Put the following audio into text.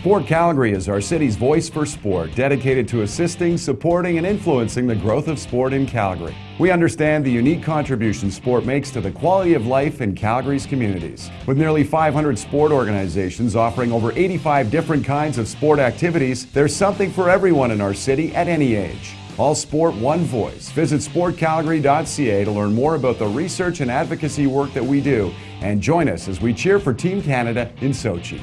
Sport Calgary is our city's voice for sport, dedicated to assisting, supporting, and influencing the growth of sport in Calgary. We understand the unique contribution sport makes to the quality of life in Calgary's communities. With nearly 500 sport organizations offering over 85 different kinds of sport activities, there's something for everyone in our city at any age. All sport, one voice. Visit sportcalgary.ca to learn more about the research and advocacy work that we do and join us as we cheer for Team Canada in Sochi.